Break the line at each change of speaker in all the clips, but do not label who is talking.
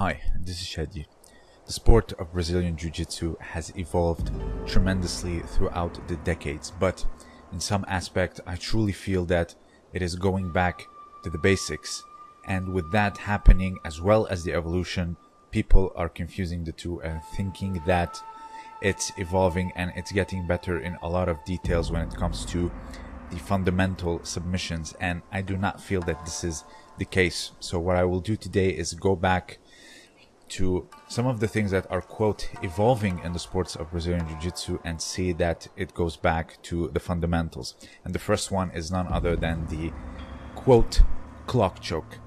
Hi, this is Shadi. The sport of Brazilian Jiu Jitsu has evolved tremendously throughout the decades, but in some aspect, I truly feel that it is going back to the basics. And with that happening, as well as the evolution, people are confusing the two and thinking that it's evolving and it's getting better in a lot of details when it comes to the fundamental submissions. And I do not feel that this is the case. So, what I will do today is go back to some of the things that are quote evolving in the sports of Brazilian Jiu-Jitsu and see that it goes back to the fundamentals. And the first one is none other than the quote clock choke.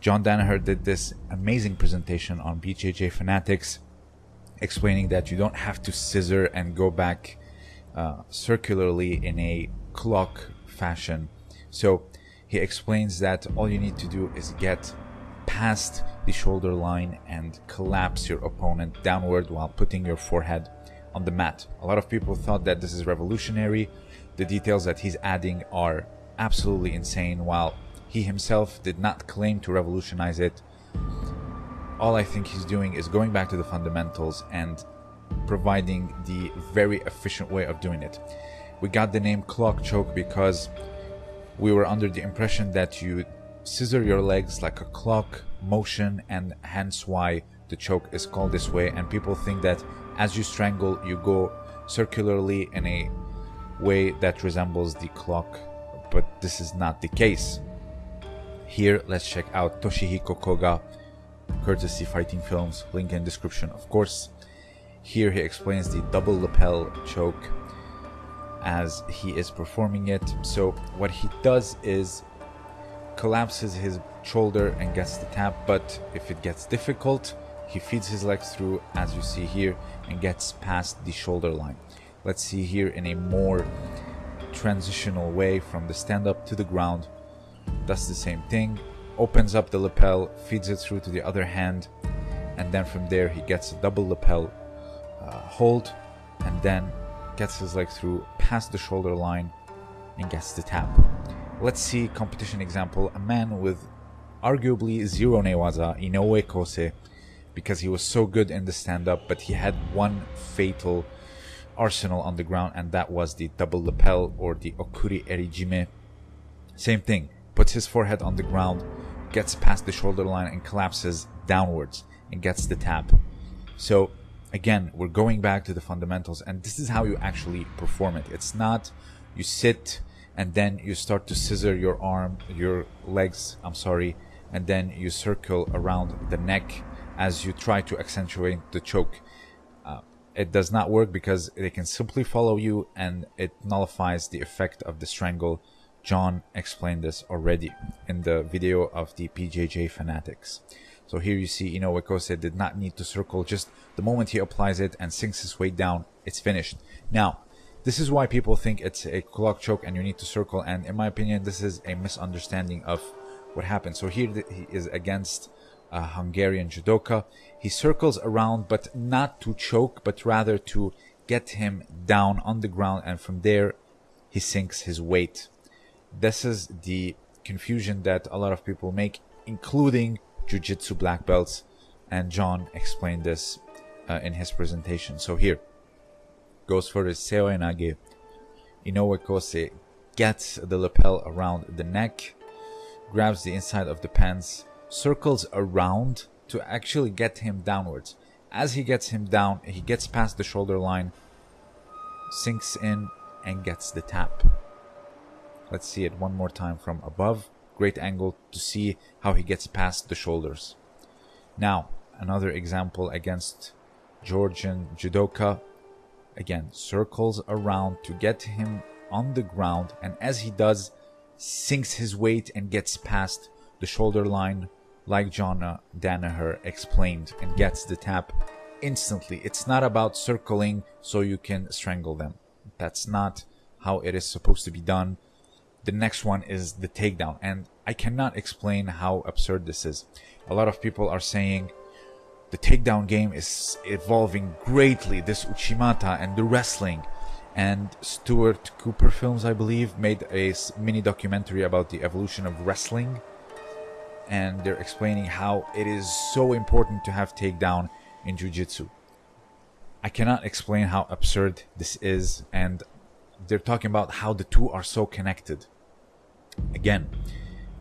John Danaher did this amazing presentation on BJJ Fanatics explaining that you don't have to scissor and go back uh, circularly in a clock fashion. So he explains that all you need to do is get past the shoulder line and collapse your opponent downward while putting your forehead on the mat. A lot of people thought that this is revolutionary. The details that he's adding are absolutely insane, while he himself did not claim to revolutionize it. All I think he's doing is going back to the fundamentals and providing the very efficient way of doing it. We got the name clock choke because we were under the impression that you scissor your legs like a clock motion and hence why the choke is called this way. And people think that as you strangle you go circularly in a way that resembles the clock but this is not the case. Here let's check out Toshihiko Koga courtesy fighting films link in description of course. Here he explains the double lapel choke as he is performing it. So what he does is collapses his shoulder and gets the tap but if it gets difficult he feeds his legs through as you see here and gets past the shoulder line. Let's see here in a more transitional way from the stand up to the ground does the same thing opens up the lapel feeds it through to the other hand and then from there he gets a double lapel uh, hold and then gets his leg through past the shoulder line and gets the tap let's see competition example. A man with arguably zero newaza inoue kosei because he was so good in the stand-up but he had one fatal arsenal on the ground and that was the double lapel or the okuri erijime. Same thing. Puts his forehead on the ground gets past the shoulder line and collapses downwards and gets the tap. So again we're going back to the fundamentals and this is how you actually perform it. It's not you sit and then you start to scissor your arm, your legs, I'm sorry, and then you circle around the neck as you try to accentuate the choke. Uh, it does not work because they can simply follow you and it nullifies the effect of the strangle. John explained this already in the video of the BJJ fanatics. So here you see Inoue Kosei did not need to circle, just the moment he applies it and sinks his weight down, it's finished. Now, this is why people think it's a clock choke and you need to circle. And in my opinion, this is a misunderstanding of what happened. So here he is against a Hungarian judoka. He circles around, but not to choke, but rather to get him down on the ground. And from there, he sinks his weight. This is the confusion that a lot of people make, including Jiu-Jitsu black belts. And John explained this uh, in his presentation. So here, goes for the Seoinage. Inoue Kosei gets the lapel around the neck, grabs the inside of the pants, circles around to actually get him downwards. As he gets him down, he gets past the shoulder line, sinks in, and gets the tap. Let's see it one more time from above. Great angle to see how he gets past the shoulders. Now, another example against Georgian judoka again circles around to get him on the ground and as he does sinks his weight and gets past the shoulder line like John uh, Danaher explained and gets the tap instantly. It's not about circling so you can strangle them. That's not how it is supposed to be done. The next one is the takedown and I cannot explain how absurd this is. A lot of people are saying the takedown game is evolving greatly. This Uchimata and the wrestling. And Stuart Cooper Films, I believe, made a mini documentary about the evolution of wrestling. and they're explaining how it is so important to have takedown in jiu-jitsu. I cannot explain how absurd this is and they're talking about how the two are so connected. Again,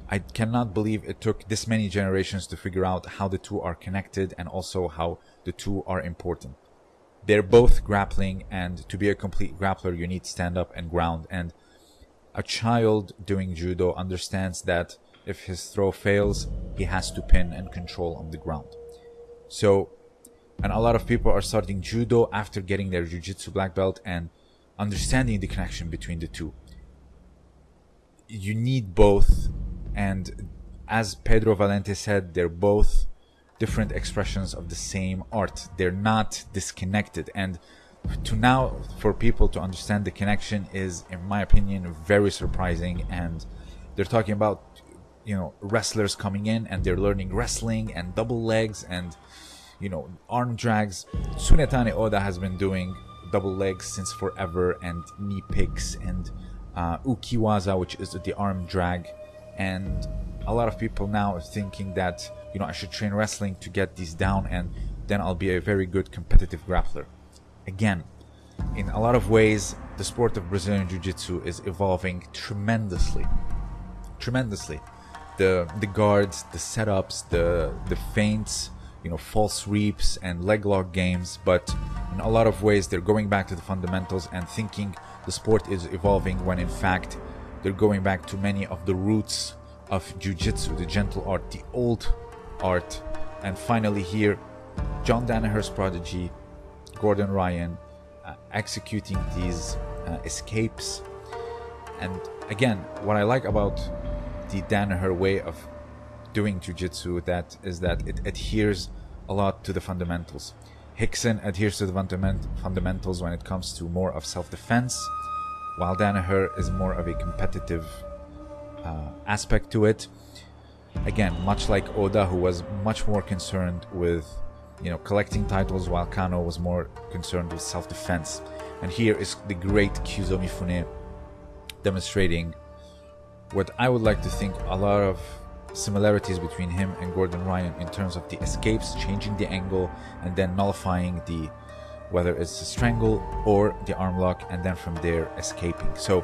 I cannot believe it took this many generations to figure out how the two are connected and also how the two are important. They're both grappling and to be a complete grappler you need stand up and ground and a child doing judo understands that if his throw fails, he has to pin and control on the ground. So, and a lot of people are starting judo after getting their jiu-jitsu black belt and understanding the connection between the two. You need both, and as Pedro Valente said, they're both different expressions of the same art. They're not disconnected, and to now for people to understand the connection is, in my opinion, very surprising. And they're talking about you know wrestlers coming in and they're learning wrestling and double legs and you know arm drags Tsunetane Oda has been doing double legs since forever and knee picks and uh, ukiwaza which is the arm drag and a lot of people now are thinking that you know i should train wrestling to get these down and then i'll be a very good competitive grappler. Again in a lot of ways the sport of brazilian jiu-jitsu is evolving tremendously. Tremendously. The the guards, the setups, the the feints, you know, false reaps and leg lock games, but in a lot of ways they're going back to the fundamentals and thinking the sport is evolving when in fact they're going back to many of the roots of jiu-jitsu, the gentle art, the old art. And finally here, John Danaher's prodigy, Gordon Ryan, uh, executing these uh, escapes. And again, what I like about the Danaher way of doing jiu-jitsu that is that it adheres a lot to the fundamentals. Rickson adheres to the fundament fundamentals when it comes to more of self-defense, while Danaher is more of a competitive uh, aspect to it. Again, much like Oda, who was much more concerned with, you know, collecting titles, while Kano was more concerned with self-defense. And here is the great Kyuzo Mifune demonstrating what I would like to think a lot of similarities between him and Gordon Ryan in terms of the escapes, changing the angle, and then nullifying the whether it's the strangle or the arm lock, and then from there escaping. So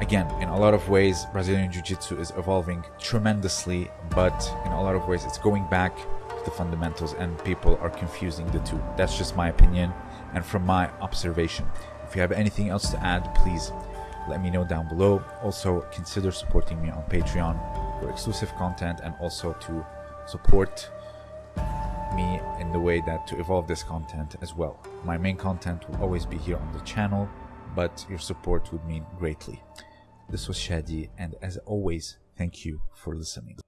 again, in a lot of ways, Brazilian Jiu-Jitsu is evolving tremendously, but in a lot of ways, it's going back to the fundamentals, and people are confusing the two. That's just my opinion, and from my observation. If you have anything else to add, please let me know down below. Also, consider supporting me on Patreon for exclusive content and also to support me in the way that to evolve this content as well. My main content will always be here on the channel, but your support would mean greatly. This was Shadi, and as always, thank you for listening.